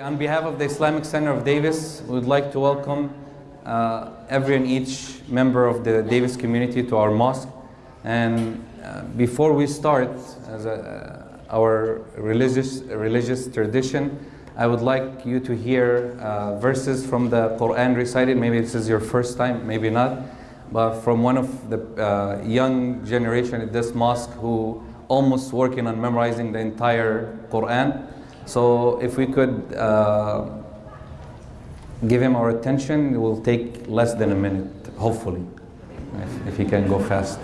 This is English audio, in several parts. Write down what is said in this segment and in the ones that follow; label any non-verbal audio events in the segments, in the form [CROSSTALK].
On behalf of the Islamic Center of Davis, we would like to welcome uh, every and each member of the Davis community to our mosque. And uh, before we start as a, uh, our religious, religious tradition, I would like you to hear uh, verses from the Quran recited. Maybe this is your first time, maybe not. But from one of the uh, young generation at this mosque who almost working on memorizing the entire Quran. So if we could uh, give him our attention, it will take less than a minute, hopefully, if, if he can go fast.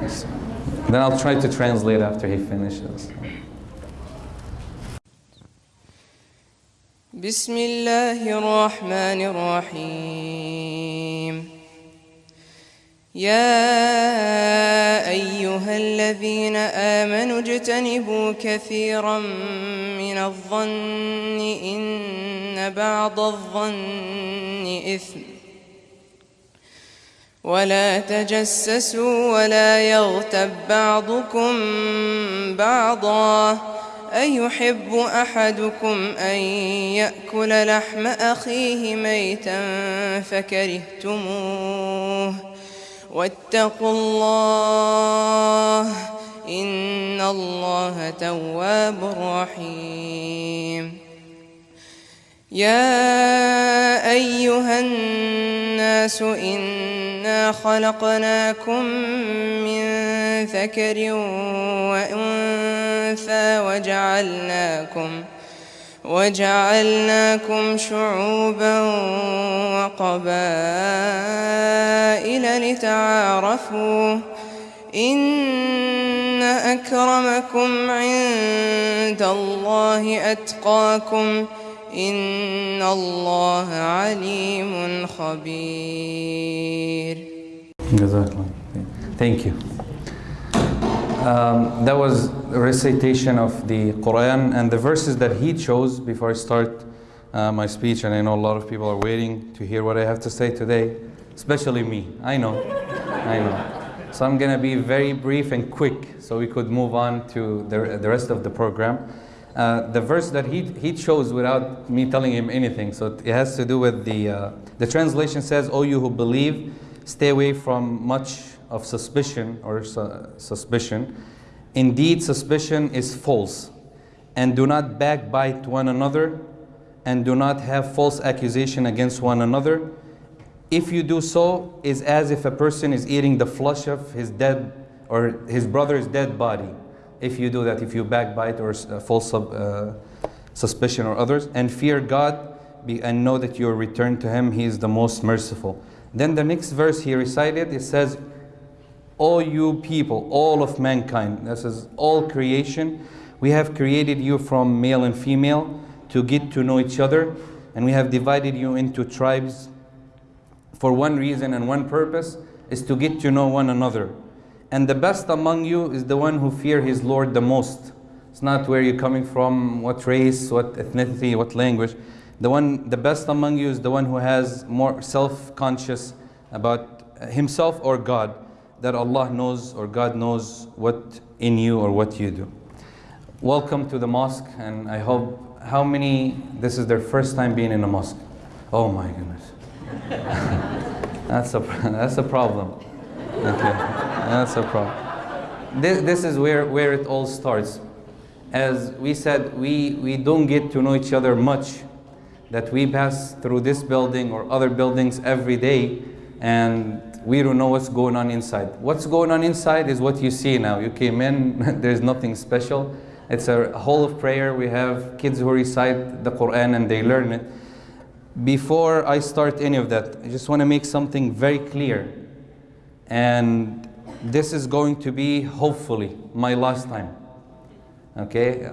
Yes. Then I'll try to translate after he finishes. بسم الله الرحمن الرحيم يا أيها الذين آمنوا اجتنبوا كثيرا من الظن إن بعض الظن إثم. ولا تجسسوا ولا يغتب بعضكم بعضا. أيحب أحدكم أن يأكل لحم أخيه ميتا فكرهتموه. واتقوا الله إن الله تواب رحيم. يا أيها الناس إنا خلقناكم من ذكر وأنثى وجعلناكم وجعلناكم شعوبا وقبائل لتعارفوا إن أكرمكم عند الله أتقاكم إن الله عليم خبير Jazakallah. Thank you. Um, that was recitation of the Quran and the verses that he chose before I start uh, my speech. And I know a lot of people are waiting to hear what I have to say today, especially me. I know, I know. So I'm going to be very brief and quick so we could move on to the, the rest of the program. Uh, the verse that he, he chose without me telling him anything, so it has to do with the, uh, the translation says, O you who believe, stay away from much of suspicion or su suspicion. Indeed, suspicion is false. And do not backbite one another, and do not have false accusation against one another. If you do so, is as if a person is eating the flesh of his dead or his brother's dead body. If you do that, if you backbite or uh, false uh, suspicion or others, and fear God be, and know that you are returned to Him, He is the most merciful. Then the next verse he recited, it says, all you people, all of mankind, this is all creation, we have created you from male and female to get to know each other, and we have divided you into tribes for one reason and one purpose, is to get to know one another. And the best among you is the one who fear his Lord the most. It's not where you're coming from, what race, what ethnicity, what language. The one, the best among you is the one who has more self-conscious about himself or God that Allah knows or God knows what in you or what you do. Welcome to the mosque and I hope, how many, this is their first time being in a mosque? Oh my goodness. [LAUGHS] that's, a, that's a problem. Okay, that's a problem. This, this is where, where it all starts. As we said, we, we don't get to know each other much, that we pass through this building or other buildings every day and we don't know what's going on inside. What's going on inside is what you see now. You came in, [LAUGHS] there's nothing special. It's a hall of prayer. We have kids who recite the Quran and they learn it. Before I start any of that, I just want to make something very clear. And this is going to be, hopefully, my last time. Okay,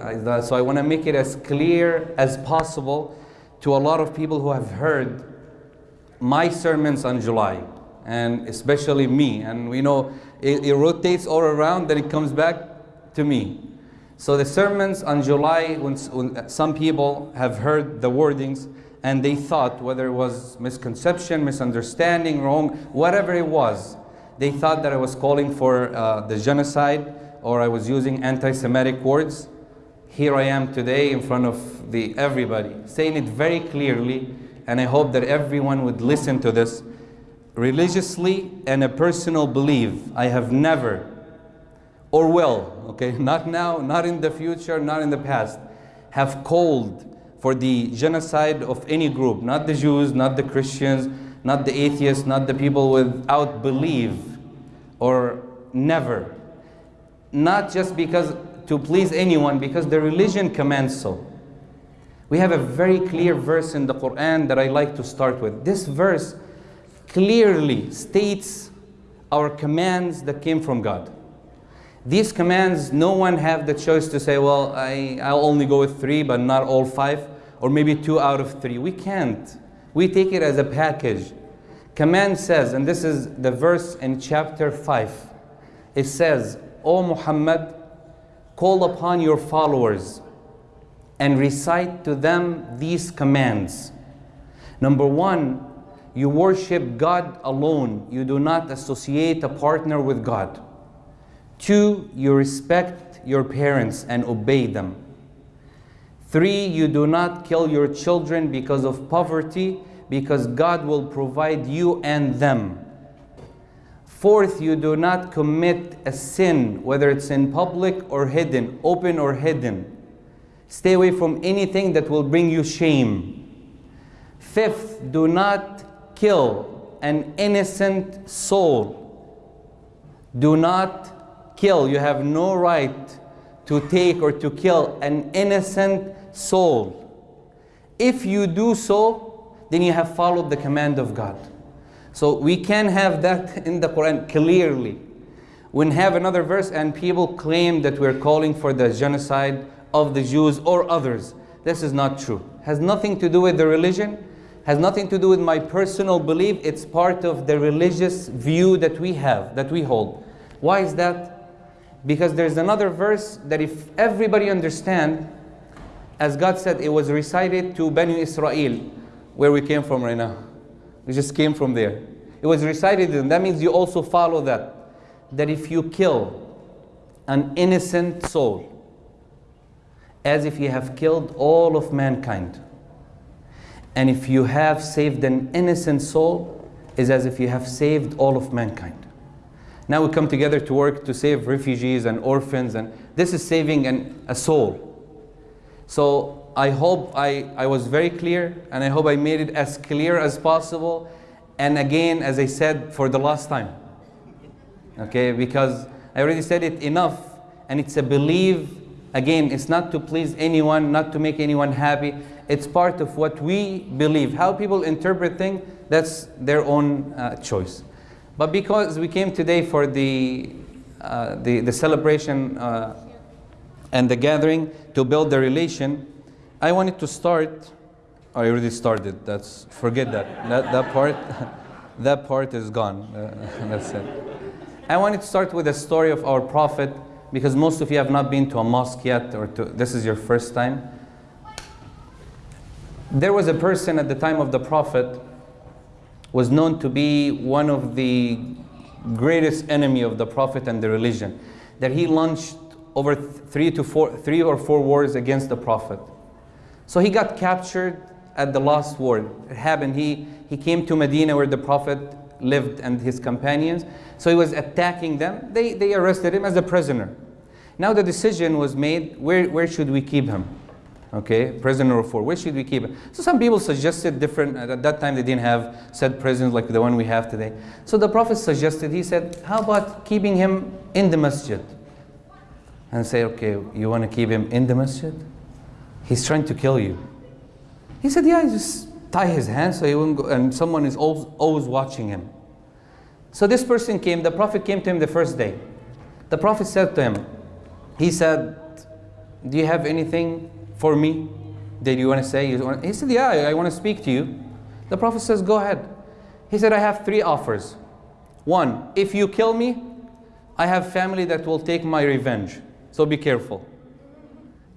so I want to make it as clear as possible to a lot of people who have heard my sermons on July and especially me. And we know it, it, rotates all around, then it comes back to me. So the sermons on July, when, when, some people have heard the wordings and they thought, whether it was misconception, misunderstanding, wrong, whatever it was, they thought that I was calling for uh, the genocide or I was using anti-Semitic words. here I am today in front of the everybody, saying it very clearly, and I hope that everyone would listen to this religiously and a personal belief. I have never or will, okay, [LAUGHS] not now, not in the future, not in the past, have called for the genocide of any group, not the Jews, not the Christians, not the atheists, not the people without belief, or never. Not just because to please anyone, because the religion commands so. We have a very clear verse in the Quran that I like to start with. This verse clearly states our commands that came from God. These commands, no one have the choice to say, well, I, I'll only go with three, but not all five, or maybe two out of three. We can't. We take it as a package. Command says, and this is the verse in chapter 5, it says, O Muhammad, call upon your followers and recite to them these commands. Number one, you worship God alone. You do not associate a partner with God. Two, you respect your parents and obey them. Three, you do not kill your children because of poverty, because God will provide you and them. Fourth, you do not commit a sin, whether it's in public or hidden, open or hidden. Stay away from anything that will bring you shame. Fifth, do not kill an innocent soul. Do not kill. You have no right to take or to kill an innocent soul. If you do so, then you have followed the command of God. So we can have that in the Quran clearly. We have another verse and people claim that we're calling for the genocide of the Jews or others. This is not true. Has nothing to do with the religion, has nothing to do with my personal belief. It's part of the religious view that we have, that we hold. Why is that? Because there's another verse that if everybody understand, as God said, it was recited to Banu Israel, where we came from right now. We just came from there. It was recited them. That means you also follow that. That if you kill an innocent soul, as if you have killed all of mankind. And if you have saved an innocent soul, is as if you have saved all of mankind. Now we come together to work to save refugees and orphans, and this is saving an, a soul. So I hope I, I was very clear, and I hope I made it as clear as possible. And again, as I said for the last time, okay, because I already said it enough, and it's a belief. Again, it's not to please anyone, not to make anyone happy. It's part of what we believe. How people interpret things, that's their own uh, choice. But because we came today for the, uh, the, the, celebration uh, and the gathering to build the relation, I wanted to start, I already started, that's, forget that, that, that part, [LAUGHS] that part is gone, uh, [LAUGHS] that's it. I wanted to start with a story of our Prophet, because most of you have not been to a mosque yet, or to, this is your first time. There was a person at the time of the Prophet, was known to be one of the greatest enemy of the Prophet and the religion, that he launched over three to four, three or four wars against the Prophet. So he got captured at the last war. It happened, he, he came to Medina where the Prophet lived and his companions. So he was attacking them. They, they arrested him as a prisoner. Now the decision was made, where, where should we keep him? Okay, prisoner of war, where should we keep him? So some people suggested different, uh, at that time they didn't have set prisons like the one we have today. So the Prophet suggested, he said, how about keeping him in the masjid? And say, okay, you want to keep him in the masjid? He's trying to kill you. He said, yeah, just tie his hands so he won't go, and someone is always, always watching him. So this person came, the Prophet came to him the first day. The Prophet said to him, he said, do you have anything for me that you want to say? He said, yeah, I want to speak to you. The Prophet says, go ahead. He said, I have three offers. One, if you kill me, I have family that will take my revenge. So be careful.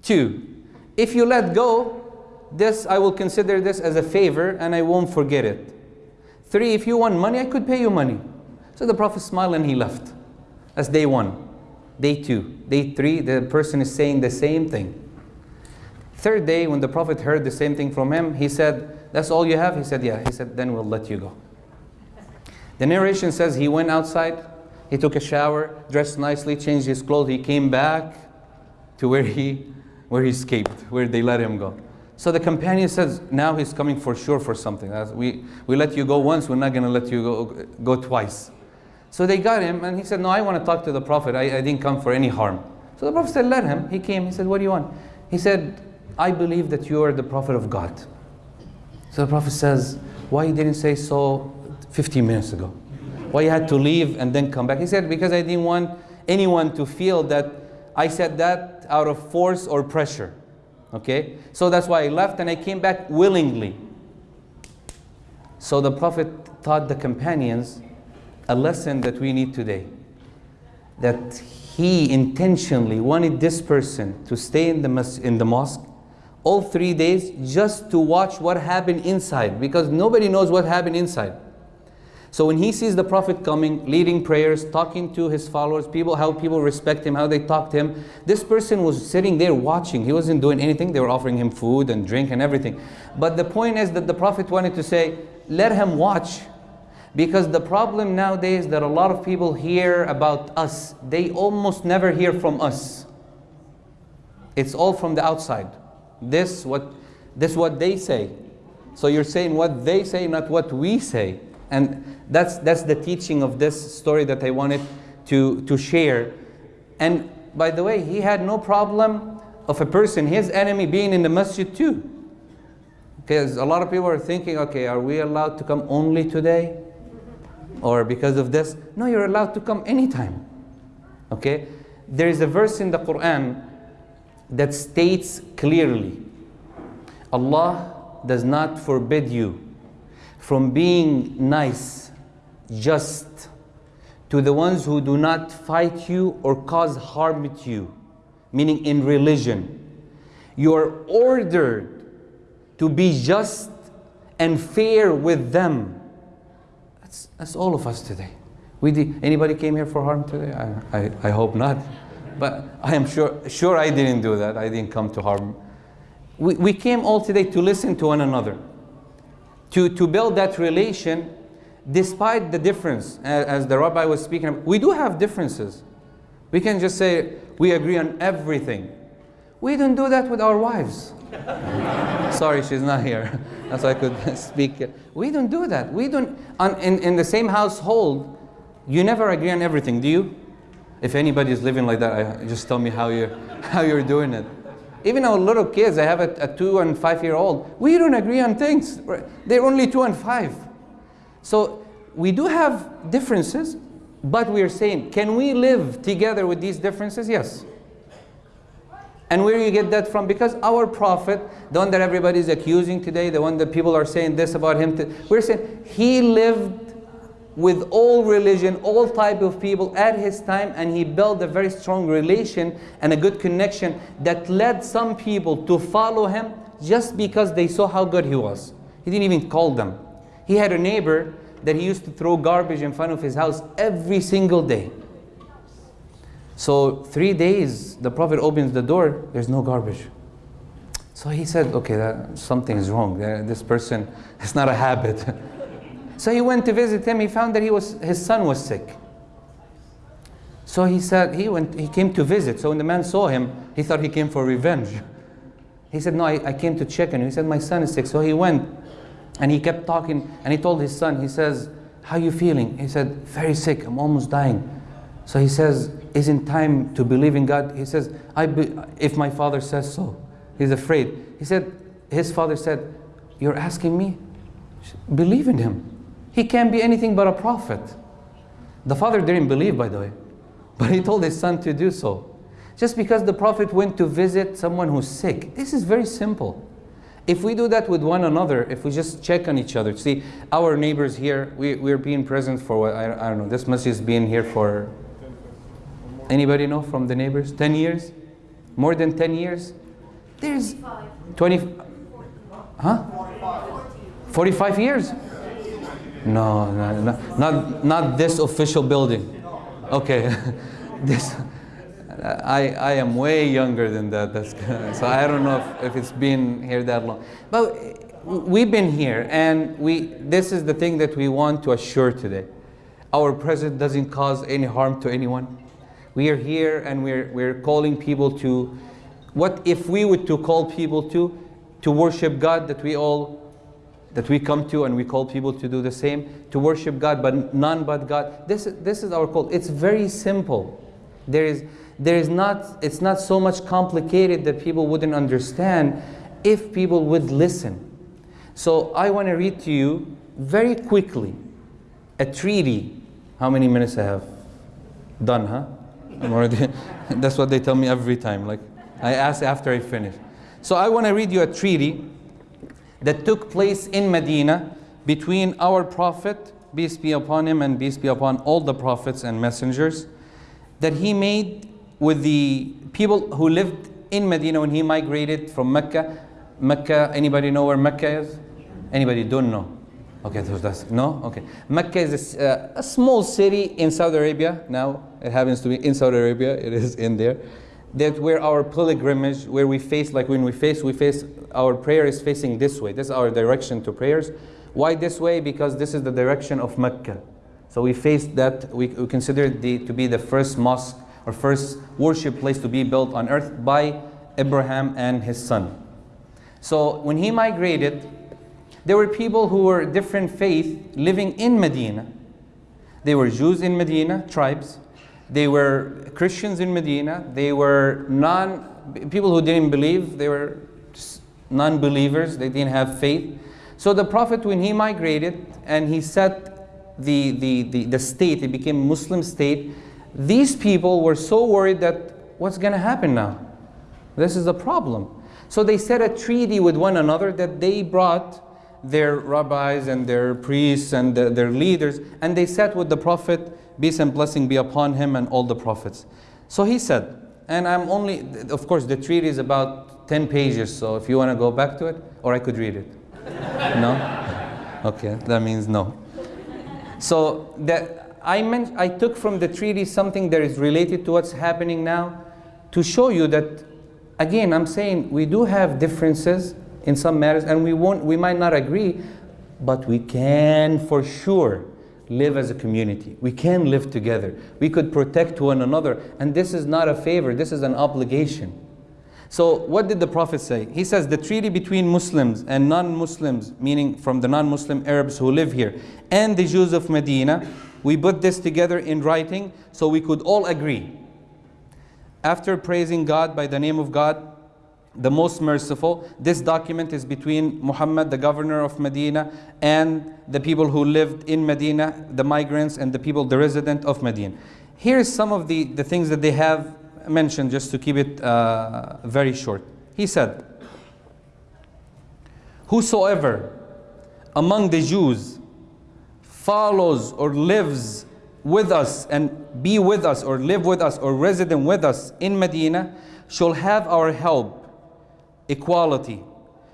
Two, if you let go, this I will consider this as a favor and I won't forget it. Three, if you want money, I could pay you money. So the Prophet smiled and he left. That's day one. Day two. Day three, the person is saying the same thing. Third day, when the Prophet heard the same thing from him, he said, That's all you have? He said, Yeah. He said, Then we'll let you go. The narration says he went outside, he took a shower, dressed nicely, changed his clothes, he came back to where he, where he escaped, where they let him go. So the companion says, now he's coming for sure for something. We, we let you go once, we're not going to let you go, go twice. So they got him, and he said, no, I want to talk to the Prophet. I, I didn't come for any harm. So the Prophet said, let him. He came. He said, what do you want? He said, I believe that you are the Prophet of God. So the Prophet says, why you didn't say so 15 minutes ago? Why you had to leave and then come back? He said, because I didn't want anyone to feel that I said that out of force or pressure. Okay? So that's why I left and I came back willingly. So the Prophet taught the companions a lesson that we need today. That he intentionally wanted this person to stay in the, in the mosque all three days just to watch what happened inside because nobody knows what happened inside. So when he sees the Prophet coming, leading prayers, talking to his followers, people, how people respect him, how they talk to him, this person was sitting there watching. He wasn't doing anything. They were offering him food and drink and everything. But the point is that the Prophet wanted to say, let him watch. Because the problem nowadays that a lot of people hear about us, they almost never hear from us. It's all from the outside. This what this what they say. So you're saying what they say, not what we say. And that's, that's the teaching of this story that I wanted to, to share. And by the way, he had no problem of a person, his enemy, being in the masjid too. Because a lot of people are thinking, okay, are we allowed to come only today? Or because of this? No, you're allowed to come anytime. Okay? There is a verse in the Quran that states clearly Allah does not forbid you from being nice, just to the ones who do not fight you or cause harm to you, meaning in religion. You are ordered to be just and fair with them. That's, that's all of us today. We anybody came here for harm today? I, I, I hope not. But I am sure, sure I didn't do that. I didn't come to harm. We, we came all today to listen to one another to, to build that relation despite the difference, as the rabbi was speaking we do have differences. We can just say we agree on everything. We don't do that with our wives. [LAUGHS] Sorry, she's not here. [LAUGHS] That's why I could [LAUGHS] speak. We don't do that. We don't, on, in, in the same household, you never agree on everything, do you? If anybody is living like that, I, just tell me how you're, how you're doing it. Even our little kids, I have a, a two and five year old, we don't agree on things. They're only two and five. So we do have differences, but we are saying, can we live together with these differences? Yes. And where you get that from? Because our prophet, the one that everybody is accusing today, the one that people are saying this about him, we're saying he lived with all religion, all type of people at his time, and he built a very strong relation and a good connection that led some people to follow him just because they saw how good he was. He didn't even call them. He had a neighbor that he used to throw garbage in front of his house every single day. So three days, the Prophet opens the door, there's no garbage. So he said, okay, that, something is wrong. Uh, this person, it's not a habit. [LAUGHS] So he went to visit him. He found that he was, his son was sick. So he said, he, went, he came to visit. So when the man saw him, he thought he came for revenge. [LAUGHS] He said, no, I, I came to check on you. He said, my son is sick. So he went and he kept talking and he told his son, he says, how are you feeling? He said, very sick. I'm almost dying. So he says, isn't time to believe in God? He says, I be, if my father says so. He's afraid. He said, his father said, you're asking me? Believe in him. He can't be anything but a prophet. The father didn't believe, by the way, [LAUGHS] but he told his son to do so. Just because the prophet went to visit someone who's sick, this is very simple. If we do that with one another, if we just check on each other, see, our neighbors here, we, we're being present for what, I, I don't know, this masjid has been here for, anybody know from the neighbors? 10 years? More than 10 years? There's 20, huh? 45 years? No, no, no, not, not this official building. Okay, [LAUGHS] this, I, I am way younger than that. That's, so I don't know if, if it's been here that long. But we've been here, and we, this is the thing that we want to assure today. Our presence doesn't cause any harm to anyone. We are here and we're, we're calling people to, what if we were to call people to, to worship God that we all that we come to and we call people to do the same, to worship God, but none but God. This, this is our call. It's very simple. There is, there is not, it's not so much complicated that people wouldn't understand if people would listen. So I want to read to you very quickly a treaty. How many minutes I have? Done, huh? I'm already, [LAUGHS] that's what they tell me every time. Like I ask after I finish. So I want to read you a treaty that took place in Medina between our Prophet, peace be upon him and peace be upon all the prophets and messengers, that he made with the people who lived in Medina when he migrated from Mecca. Mecca, anybody know where Mecca is? Anybody don't know? Okay, so that's, no? Okay. Mecca is a, uh, a small city in Saudi Arabia. Now it happens to be in Saudi Arabia. It is in there that where our pilgrimage, where we face, like when we face, we face, our prayer is facing this way. This is our direction to prayers. Why this way? Because this is the direction of Mecca. So we face that, we, we consider the, to be the first mosque or first worship place to be built on earth by Abraham and his son. So when he migrated, there were people who were different faith living in Medina. They were Jews in Medina, tribes. They were Christians in Medina. They were non people who didn't believe. They were non-believers. They didn't have faith. So the Prophet, when he migrated and he set the, the, the, the state, it became Muslim state, these people were so worried that what's going to happen now? This is a problem. So they set a treaty with one another that they brought their rabbis and their priests and the, their leaders and they sat with the Prophet peace and blessing be upon him and all the prophets. So he said, and I'm only, of course, the treaty is about 10 pages, so if you want to go back to it, or I could read it. [LAUGHS] no? Okay, that means no. So that I meant, I took from the treaty something that is related to what's happening now to show you that, again, I'm saying we do have differences in some matters, and we won't, we might not agree, but we can for sure live as a community. We can live together. We could protect one another. And this is not a favor, this is an obligation. So, what did the Prophet say? He says the treaty between Muslims and non Muslims, meaning from the non Muslim Arabs who live here, and the Jews of Medina, we put this together in writing so we could all agree. After praising God by the name of God, the most merciful. This document is between Muhammad, the governor of Medina, and the people who lived in Medina, the migrants and the people, the resident of Medina. Here's some of the, the things that they have mentioned just to keep it uh, very short. He said, Whosoever among the Jews follows or lives with us and be with us or live with us or resident with us in Medina shall have our help equality,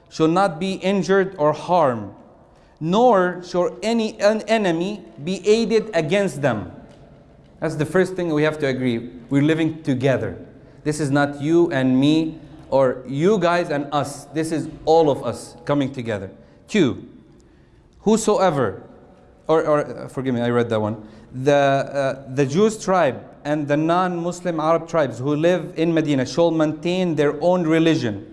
shall not be injured or harmed, nor shall any enemy be aided against them. That's the first thing we have to agree. We're living together. This is not you and me or you guys and us. This is all of us coming together. Two, whosoever, or, or uh, forgive me, I read that one. The, uh, the Jews tribe and the non-Muslim Arab tribes who live in Medina shall maintain their own religion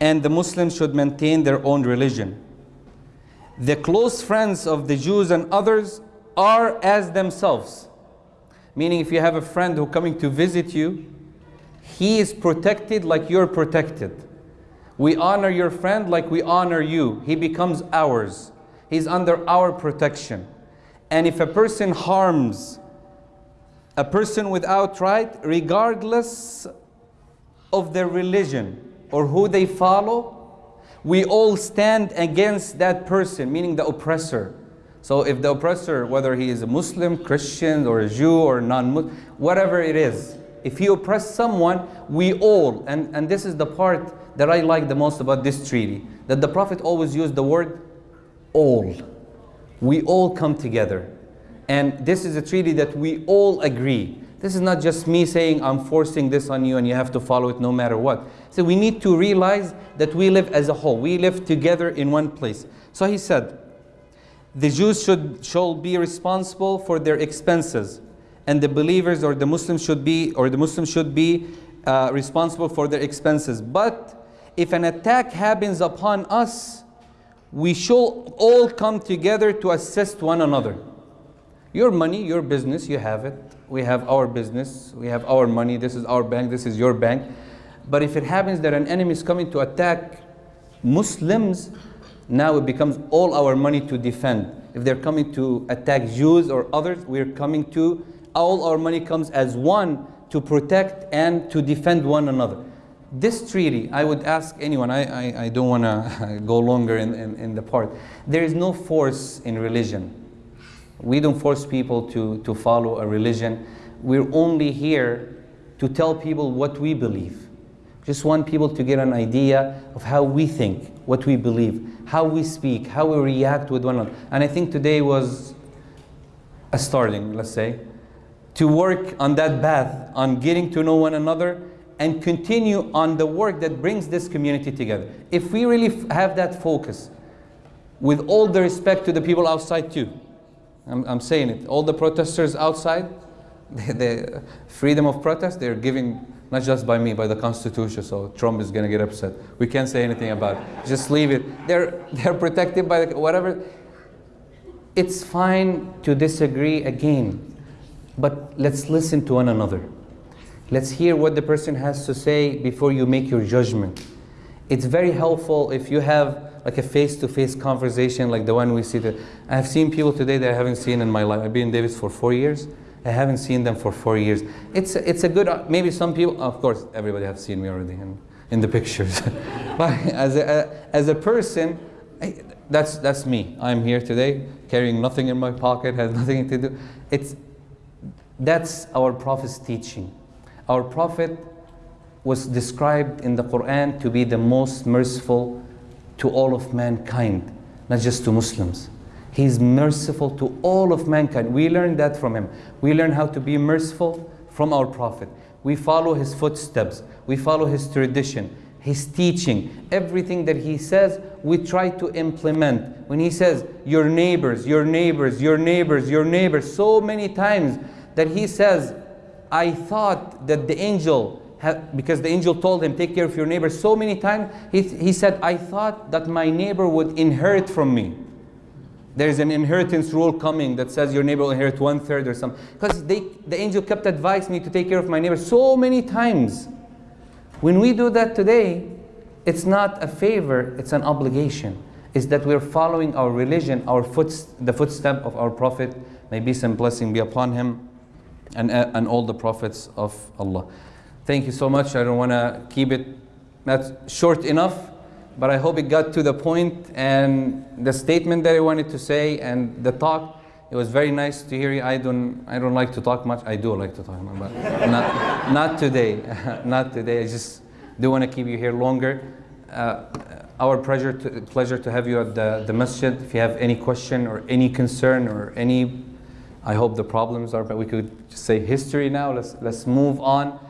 and the Muslims should maintain their own religion. The close friends of the Jews and others are as themselves. Meaning if you have a friend who coming to visit you, he is protected like you're protected. We honor your friend like we honor you. He becomes ours. He's under our protection. And if a person harms a person without right, regardless of their religion, or who they follow, we all stand against that person, meaning the oppressor. So if the oppressor, whether he is a Muslim, Christian, or a Jew, or non-Muslim, whatever it is, if he oppress someone, we all, and, and this is the part that I like the most about this treaty, that the Prophet always used the word all. We all come together. And this is a treaty that we all agree This is not just me saying I'm forcing this on you and you have to follow it no matter what. So we need to realize that we live as a whole. We live together in one place. So he said, the Jews should, should be responsible for their expenses and the believers or the Muslims should be or the Muslims should be uh, responsible for their expenses. But if an attack happens upon us, we shall all come together to assist one another. Your money, your business, you have it. We have our business, we have our money, this is our bank, this is your bank. But if it happens that an enemy is coming to attack Muslims, now it becomes all our money to defend. If they're coming to attack Jews or others, we're coming to, all our money comes as one to protect and to defend one another. This treaty, I would ask anyone, I, I, I don't want to [LAUGHS] go longer in, in, in the part. There is no force in religion. We don't force people to, to follow a religion. We're only here to tell people what we believe. Just want people to get an idea of how we think, what we believe, how we speak, how we react with one another. And I think today was a starting, let's say, to work on that path, on getting to know one another and continue on the work that brings this community together. If we really have that focus, with all the respect to the people outside too, I'm, I'm saying it. All the protesters outside, [LAUGHS] the, freedom of protest, they're giving not just by me, by the Constitution. So Trump is going to get upset. We can't say anything about it. Just leave it. They're [LAUGHS] they're protected by the, whatever. It's fine to disagree again, but let's listen to one another. Let's hear what the person has to say before you make your judgment. It's very helpful if you have like a face-to-face conversation like the one we see. That I have seen people today that I haven't seen in my life. I've been in Davis for four years. I haven't seen them for four years. It's a, it's a good, maybe some people, of course, everybody has seen me already in, in the pictures. [LAUGHS] but as a, as a person, I, that's, that's me. I'm here today, carrying nothing in my pocket, has nothing to do. It's, that's our Prophet's teaching. Our Prophet was described in the Quran to be the most merciful to all of mankind, not just to Muslims. He's merciful to all of mankind. We learn that from him. We learn how to be merciful from our Prophet. We follow his footsteps. We follow his tradition, his teaching. Everything that he says, we try to implement. When he says, your neighbors, your neighbors, your neighbors, your neighbors, so many times that he says, I thought that the angel because the angel told him, take care of your neighbor so many times, he, he said, I thought that my neighbor would inherit from me. There's an inheritance rule coming that says your neighbor will inherit one third or something. Because the angel kept advising me to take care of my neighbor so many times. When we do that today, it's not a favor, it's an obligation. Is that we're following our religion, our foot, the footstep of our Prophet. May peace and blessing be upon him and, uh, and all the prophets of Allah. Thank you so much. I don't want to keep it not short enough, but I hope it got to the point and the statement that I wanted to say and the talk. It was very nice to hear you. I don't, I don't like to talk much. I do like to talk, but not, not today. [LAUGHS] not today. I just do want to keep you here longer. Uh, our pleasure to, pleasure to have you at the, the masjid. If you have any question or any concern or any, I hope the problems are, but we could just say history now. Let's, let's move on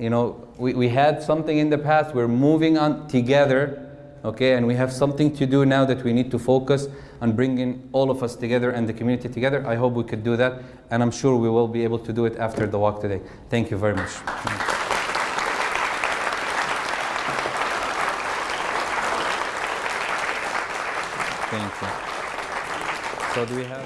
you know, we, we had something in the past, we're moving on together, okay, and we have something to do now that we need to focus on bringing all of us together and the community together. I hope we could do that, and I'm sure we will be able to do it after the walk today. Thank you very much. Thank you. So do we have...